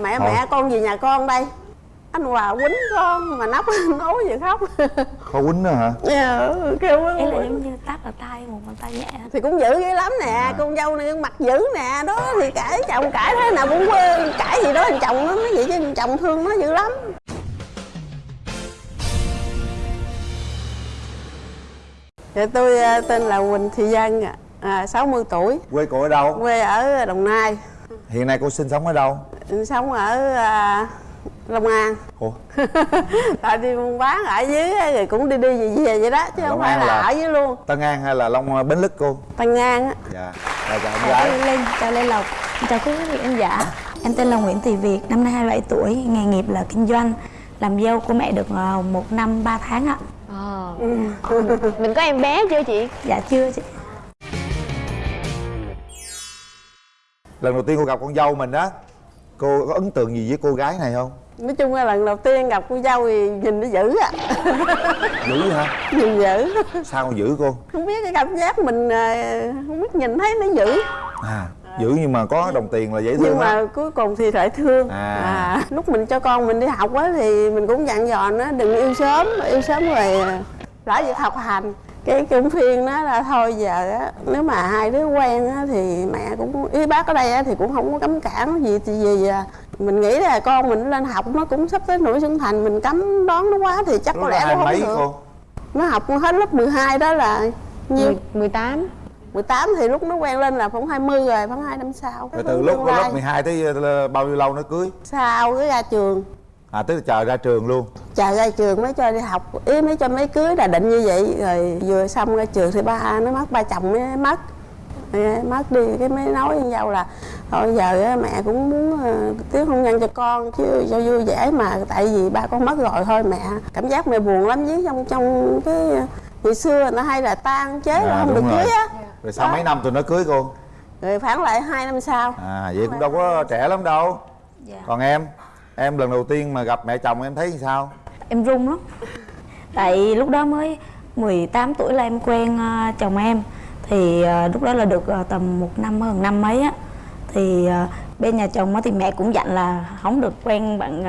mẹ Thôi. mẹ con về nhà con đây. Anh hòa quýnh con mà nóc nói gì khóc. Có quýnh nữa hả? Dạ, kêu Ý là giống như tát ở tay một bàn tay nhẹ thì cũng dữ dữ lắm nè À. con dâu này mặt dữ nè đó thì cãi chồng cãi thế nào cũng quên cãi gì đó thằng chồng nó nói vậy chứ chồng thương nó dữ lắm. Dạ tôi à, tên là Quỳnh Thị Dân ạ, à, 60 tuổi, quê cô ở đâu? Quê ở Đồng Nai, hiện nay cô sinh sống ở đâu sống ở à, Long An. ủa Tại đi buôn bán ở dưới rồi cũng đi đi về về vậy đó chứ Long không phải là, là- ở dưới luôn. tân an hay là long bến lức cô Tân An á. dạ rồi chào em Chào gái Linh, chào Lê Lộc Chào quý vị khán giả Em tên là Nguyễn Thị Việt, năm nay 27 tuổi Nghề nghiệp là kinh doanh Làm dâu của mẹ được ờ, một năm 3 tháng ạ Ờ. Mình có em bé chưa chị? Dạ chưa chị lần đầu tiên cô gặp con dâu mình á cô có ấn tượng gì với cô gái này không? Nói chung là lần đầu tiên gặp cô dâu thì nhìn nó dữ á. Dữ hả? Nhìn dữ. Sao dữ cô? Không biết cái cảm giác mình à, không biết nhìn thấy nó dữ. À dữ nhưng mà có đồng tiền là dễ thương Nhưng mà cuối cùng thì lại thương. À. Lúc mình cho con mình đi học á thì mình cũng dặn dò nó đừng yêu sớm Yêu sớm rồi à, lỡ việc học hành cái cũng phiên nó là thôi giờ á nếu mà hai đứa quen á thì mẹ cũng ý bác ở đây á thì cũng không có cấm cản gì thì gì à. mình nghĩ là con mình lên học nó cũng sắp tới tuổi trưởng thành mình cấm đón nó quá thì chắc lúc có lẽ cũng không được. cô? Nó học hết lớp 12 đó là nhiêu? 18 18 thì lúc nó quen lên là khoảng 20 rồi khoảng 2 năm sau. Từ lúc lớp 12 tới ờ, bao nhiêu lâu nó cưới? Sau cái ra trường à tức là chờ ra trường luôn? Chờ ra trường mới cho đi học. Ý mới cho mấy cưới là định như vậy rồi vừa xong ra trường thì ba nó mất ba chồng mới mất. Mất đi cái mới nói với nhau là thôi giờ á, mẹ cũng muốn uh, tiếc hôn nhân cho con chứ cho vui vẻ mà tại vì ba con mất rồi thôi mẹ. Cảm giác mẹ buồn lắm với trong trong cái ngày xưa ta hay là tan chế là À, không được rồi. cưới á. Rồi sau mấy năm tụi nó cưới cô? Rồi phản lại hai năm sau. À vậy cũng đâu có trẻ lắm đâu. Dạ. còn em em lần đầu tiên mà gặp mẹ chồng em thấy như sao? Em run lắm. Tại lúc đó mới 18 tuổi là em quen ờ, chồng em. Thì ờ, lúc đó là được ờ, tầm một năm hơn năm mấy á. Thì bên nhà chồng thì mẹ cũng dặn là không được quen bạn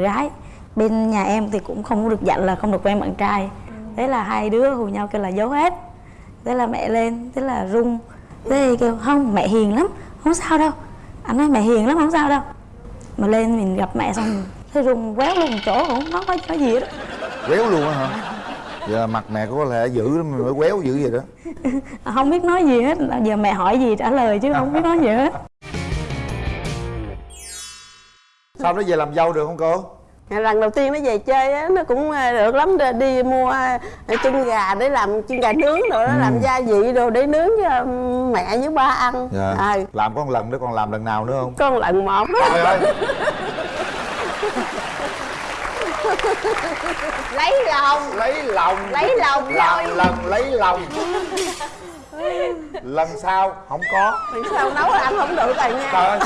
gái. Bên nhà em thì cũng không được dặn là không được quen bạn trai. Thế là hai đứa hù nhau kêu là giấu hết. Thế là mẹ lên, thế là run. Thế thì kêu không mẹ hiền lắm, không sao đâu. Anh nói mẹ hiền lắm không sao đâu. Mà lên mình gặp mẹ xong Thế run quéo luôn một chỗ không có nói gì hết á. quéo luôn á hả? Giờ mặt mẹ có lẽ dữ lắm mới quéo dữ vậy đó. Không biết nói gì hết giờ mẹ hỏi gì trả lời chứ không biết nói gì hết. Sau đó về làm dâu được không cô lần đầu tiên nó về chơi á nó cũng ờ, được lắm. Đi, mua ờ, chân gà để làm chân gà nướng rồi đó làm gia vị đồ để nướng cho mẹ với ba ăn. Dạ. À, làm có một lần nữa còn làm lần nào nữa không? Con lần một. Trời ơi. Lấy lòng. Lấy lòng. Lấy lòng làm rồi. lần lấy lòng lần sau không có. Lần sau nấu ăn không được rồi nha. Trời ơi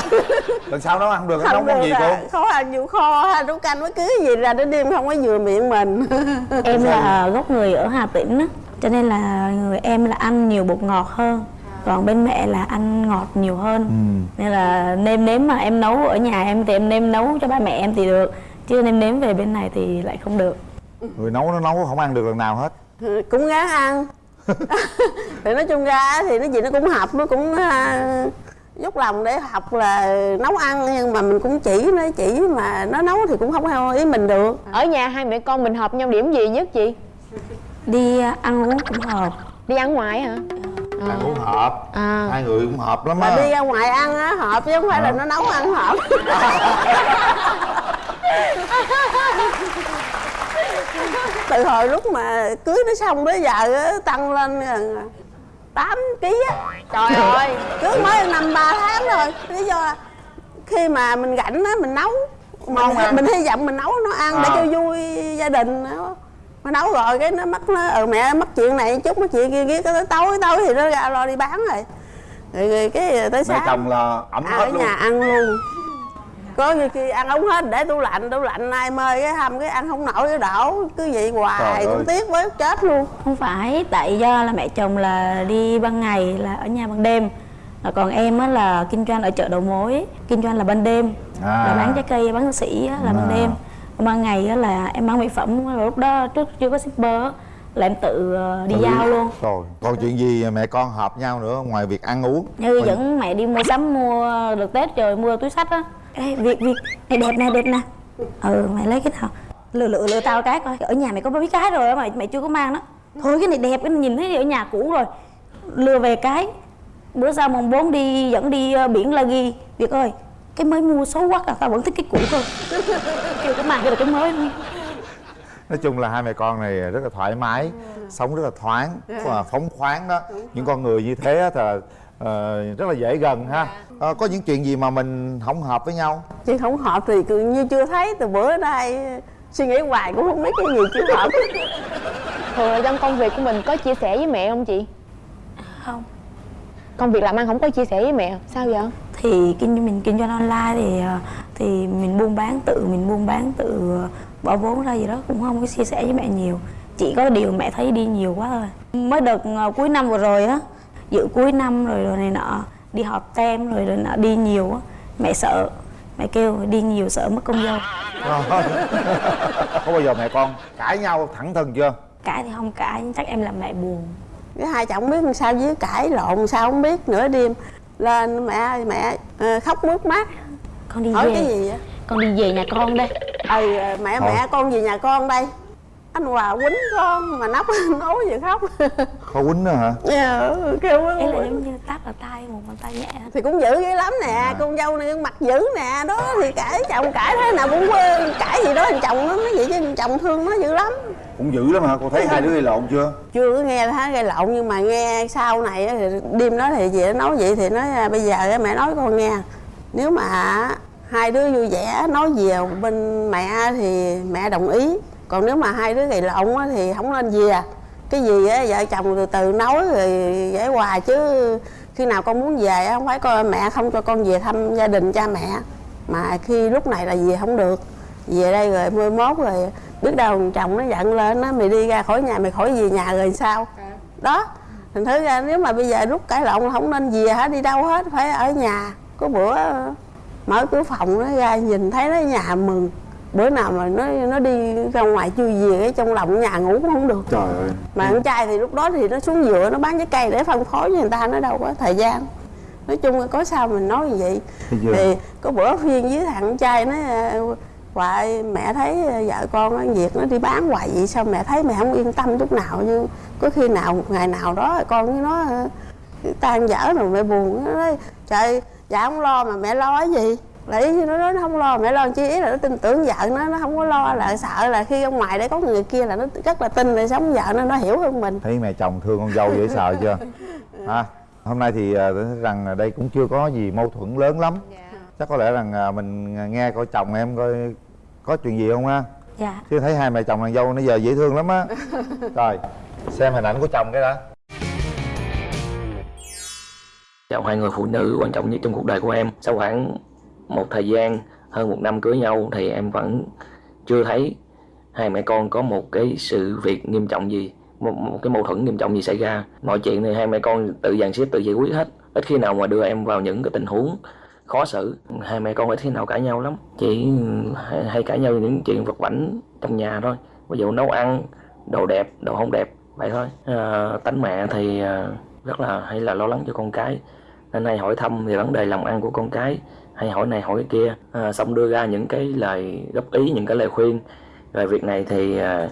lần sau nấu ăn được nấu không món gì được cô? khó ăn vụ kho ha nấu canh với cưới gì ra đến đêm không có vừa miệng mình. Em là gốc người ở hà tĩnh á cho nên là người em là ăn nhiều bột ngọt hơn còn bên mẹ là ăn ngọt nhiều hơn. Nên là nêm nếm mà em nấu ở nhà em thì em nêm nấu cho ba mẹ em thì được chứ nêm nếm về bên này thì lại không được. Người nấu nó nấu không ăn được lần nào hết. Cũng gán ăn thì nói chung ra thì nó gì nó cũng học nó cũng à, dốc lòng để học là nấu ăn nhưng mà mình cũng chỉ nó chỉ mà nó nấu thì cũng không theo ý mình được. Ở nhà hai mẹ con mình hợp nhau điểm gì nhất chị? đi ăn uống cũng hợp. Đi ăn ngoài hả? ăn uống hợp. À. hai người cũng hợp lắm mà á. đi ra ngoài ăn á hợp chứ không phải là nó nấu ăn hợp từ hồi lúc mà cưới nó xong tới giờ á, tăng lên gần 8 kg á. Trời ơi cưới mới năm ba tháng thôi lý do là khi mà mình rảnh á mình nấu. Mình, ăn. mình hy vọng mình nấu nó ăn để À. cho vui gia đình đó. mà nấu rồi cái nó mất nó ừ mẹ mất chuyện này chút mất chuyện kia kia tới tối tối thì nó ra lo đi bán rồi. Rồi, rồi cái tới mẹ sáng. chồng là ẩm à, hết ở luôn. nhà ăn luôn có như khi ăn ống hết để tủ lạnh tủ lạnh ai mời cái hầm cái ăn không nổi cái đổ cứ vậy hoài cũng tiếc với chết luôn. Không phải tại do là mẹ chồng là đi ban ngày là ở nhà ban đêm. Rồi còn em á là kinh doanh ở chợ đầu mối kinh doanh là ban đêm. À. là bán trái cây bán sỉ á, là ban À. đêm. Còn ban ngày á, là em bán mỹ phẩm rồi lúc đó trước chưa có shipper á, là em tự ờ, đi Tự giao luôn. Rồi còn chuyện gì mẹ con hợp nhau nữa ngoài việc ăn uống? Như Mình- dẫn mẹ đi mua sắm mua được tết rồi mua túi sách á Ê, việc việc này đẹp nè đẹp nè. Ừ mày lấy cái nào? Lựa lựa lựa tao cái coi. Ở nhà mày có mấy cái rồi á mày chưa có mang đó. Thôi cái này đẹp cái này nhìn thấy ở nhà cũ rồi. Lừa về cái. Bữa sau mùng 4 đi dẫn đi ờ, biển la ghi. Việc ơi cái mới mua xấu quá à tao vẫn thích cái cũ cơ kêu cái mang cái là cái mới luôn. Nói chung là hai mẹ con này rất là thoải mái sống rất là thoáng và phóng khoáng đó. Những con người như thế thì ờ, rất là dễ gần ha. Ờ, có những chuyện gì mà mình không hợp với nhau? Chứ không hợp thì cứ như chưa thấy từ bữa đến nay suy nghĩ hoài cũng không biết cái gì chưa hợp. Thường là trong công việc của mình có chia sẻ với mẹ không chị? Không. Công việc làm ăn không có chia sẻ với mẹ sao vậy? Thì kinh mình kinh doanh online thì ờ, thì mình buôn bán tự mình buôn bán tự bỏ vốn ra gì đó cũng không có chia sẻ với mẹ nhiều. Chỉ có điều mẹ thấy đi nhiều quá thôi. Mới đợt cuối năm vừa rồi á dự cuối năm rồi rồi này nọ đi họp tem rồi rồi nọ đi nhiều á. Mẹ sợ mẹ kêu đi nhiều sợ mất công dâu có bao giờ mẹ con cãi nhau thẳng thừng chưa? Cãi thì không cãi chắc em làm mẹ buồn. Cái hai chồng không biết làm sao với cãi lộn sao không biết nửa đêm. Lên mẹ ơi mẹ ờ, khóc mướt mắt. Con đi hỏi về. cái gì vậy? Con đi về nhà con đây. Ừ mẹ Thôi. mẹ con về nhà con đây anh hòa quýnh con mà nóc nói gì khóc. Có quýnh nữa hả? Dạ, kêu ấy là quýnh. giống như tát vào tay một bàn tay nhẹ thì cũng dữ dữ lắm nè À. con dâu này mặt dữ nè đó thì cãi chồng cãi thế nào cũng quên cãi gì đó thằng chồng nó nói vậy chứ chồng thương nó dữ lắm. Cũng dữ lắm hả? Cô thấy hai đứa gây lộn chưa? Chưa có nghe thấy gây lộn nhưng mà nghe sau này á, thì đêm đó thì chị nói vậy thì nói à, bây giờ mẹ nói con nghe. Nếu mà hai đứa vui vẻ nói về bên mẹ thì mẹ đồng ý còn nếu mà hai đứa gây lộn á, thì không nên về. Cái gì á vợ chồng từ từ nói rồi giải hòa chứ khi nào con muốn về á, không phải coi mẹ không cho con về thăm gia đình cha mẹ. Mà khi lúc này là về không được. Về đây rồi mười mốt rồi biết đâu chồng nó giận lên nó mày đi ra khỏi nhà mày khỏi về nhà rồi sao? Đó. Thành thử ra nếu mà bây giờ lúc cãi lộn là không nên về hả? Đi đâu hết phải ở nhà. Có bữa mở cửa phòng nó ra nhìn thấy nó nhà mừng bữa nào mà nó nó đi ra ngoài chưa về cái trong lòng nhà ngủ cũng không được. Trời ơi. Mà con trai thì lúc đó thì nó xuống dựa nó bán trái cây để phân phối cho người ta nó đâu có thời gian. Nói chung là có sao mình nói như vậy. Chưa? thì có bữa phiên với thằng trai nó hoài mẹ thấy vợ con nó việc nó đi bán hoài vậy sao mẹ thấy mẹ không yên tâm chút nào? Nhưng có khi nào một ngày nào đó con với nó ờ, tan dở rồi mẹ buồn nó nói trời dạ không lo mà mẹ lo cái gì lấy nó nói nó không lo mẹ lo chi ý là nó tin tưởng vợ nó nó không có lo là sợ là khi ở ngoài đây có người kia là nó rất là tin để sống vợ nó nó hiểu hơn mình. Thấy mẹ chồng thương con dâu dễ sợ chưa? Ha hôm nay thì à, tôi thấy rằng là đây cũng chưa có gì mâu thuẫn lớn lắm. Chắc có lẽ rằng à, mình nghe coi chồng em coi có chuyện gì không ha dạ. Chứ thấy hai mẹ chồng nàng dâu nãy giờ dễ thương lắm á. Rồi xem hình ảnh của chồng cái đã. Chào hai người phụ nữ quan trọng nhất trong cuộc đời của em. Sau khoảng một thời gian hơn một năm cưới nhau thì em vẫn chưa thấy hai mẹ con có một cái sự việc nghiêm trọng gì một, một cái mâu thuẫn nghiêm trọng gì xảy ra. Mọi chuyện thì hai mẹ con tự dàn xếp tự giải quyết hết. Ít khi nào mà đưa em vào những cái tình huống khó xử hai mẹ con ít khi nào cãi nhau lắm. Chỉ hay, hay cãi nhau những chuyện vật vảnh trong nhà thôi. Ví dụ nấu ăn đồ đẹp đồ không đẹp vậy thôi. À, tánh mẹ thì ờ, rất là hay là lo lắng cho con cái. Nên hay hỏi thăm về vấn đề làm ăn của con cái hay hỏi này hỏi cái kia. À, xong đưa ra những cái lời góp ý những cái lời khuyên. Về việc này thì à,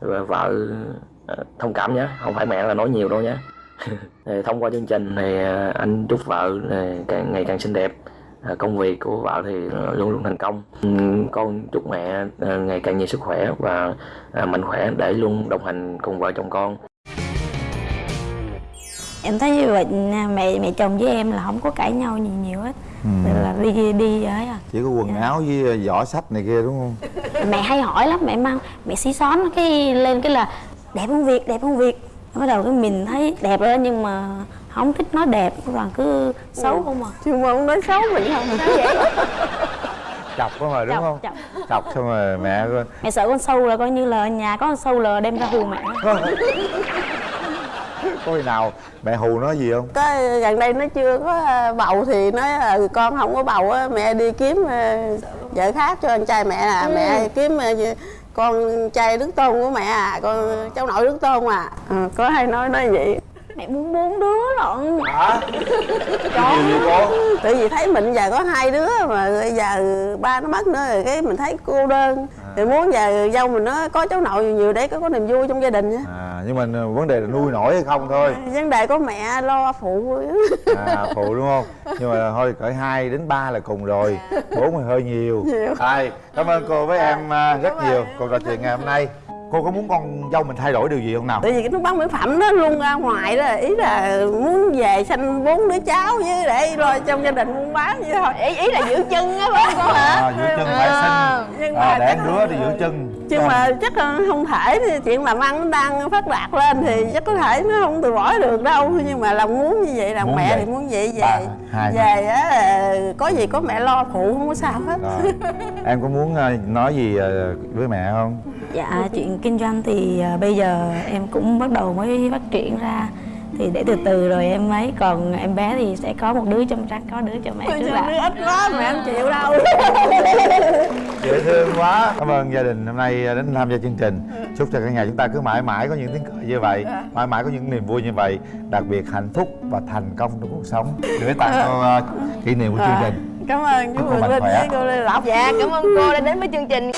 vợ à, thông cảm nhé. Không phải mẹ là nói nhiều đâu nhé. Thông qua chương trình thì à, anh chúc vợ à, càng ngày càng xinh đẹp. À, công việc của vợ thì luôn luôn thành công. Ừ, con chúc mẹ ngày càng nhiều sức khỏe và mạnh khỏe để luôn đồng hành cùng vợ chồng con em thấy như vậy mẹ mẹ chồng với em là không có cãi nhau gì nhiều hết. Rồi là đi đi ấy à. Chỉ có quần Dạ. áo với giỏ sách này kia đúng không? Mẹ hay hỏi lắm mẹ mang mẹ xí xón cái lên cái là đẹp không việt đẹp không việt? Bắt đầu cái mình thấy đẹp rồi đó, nhưng mà không thích nói đẹp toàn cứ xấu không à. Chứ mà không nói xấu mình không vậy. Chọc có mà đúng Chọc, không? chọc. chọc xong rồi mẹ coi mẹ sợ con sâu là coi như là ở nhà có con sâu là đem ra hù mẹ có khi nào mẹ hù nó gì không? Cái gần đây nó chưa có bầu thì nói là con không có bầu á mẹ đi kiếm ờ, vợ khác cho anh trai mẹ à. Mẹ kiếm ờ, con trai đức tôn của mẹ à con cháu nội đức tôn à. Ờ, có hay nói nói vậy. Mẹ muốn bốn đứa lận. Hả? Gì cô? Tại vì thấy mình giờ có hai đứa mà bây giờ ba nó mất nữa rồi cái mình thấy cô đơn. Thì muốn giờ dâu mình nó có cháu nội nhiều nhiều để có, có niềm vui trong gia đình á. À nhưng mà vấn đề là nuôi nổi hay không thôi. Vấn đề có mẹ lo phụ. À phụ đúng không? Nhưng mà thôi cỡ hai đến ba là cùng rồi. Bốn thì hơi nhiều. Ai cảm ơn cô với em à, rất nhiều. Cuộc trò chuyện ngày hôm nay. Cô có muốn con dâu mình thay đổi điều gì không nào? Tại vì cái nước bán mỹ phẩm nó luôn ra ngoài đó ý là muốn về sanh bốn đứa cháu với để lo trong gia đình buôn bán vậy thôi. Ý ý là giữ chân á phải không cô hả? À, giữ chân phải sinh nhưng à, mà đẻ chắc đứa thì giữ chân nhưng mà chắc là không thể thì chuyện làm ăn nó đang phát đạt lên thì chắc có thể nó không từ bỏ được đâu. Nhưng mà lòng muốn như vậy làm Muốn mẹ vậy. thì muốn vậy về Ba, hai. về á có gì có mẹ lo phụ không có sao hết. Rồi. Em có muốn à, nói gì à, với mẹ không? Dạ chuyện kinh doanh thì à, bây giờ em cũng bắt đầu mới phát triển ra thì để từ từ rồi em ấy. Còn em bé thì sẽ có một đứa trong trắng có đứa cho mẹ trước đứa đã ít quá mẹ không chịu đâu. Dễ thương quá. Cảm ơn gia đình hôm nay đến tham gia chương trình. Chúc cho cả nhà chúng ta cứ mãi mãi có những tiếng cười như vậy mãi mãi có những niềm vui như vậy đặc biệt hạnh phúc và thành công trong cuộc sống. Gửi tặng cô à, kỷ niệm của chương trình. cảm ơn chú Chúc cô Quỳnh mạnh Linh khỏe. với cô Lê Lộc. Dạ cảm ơn cô đã đến với chương trình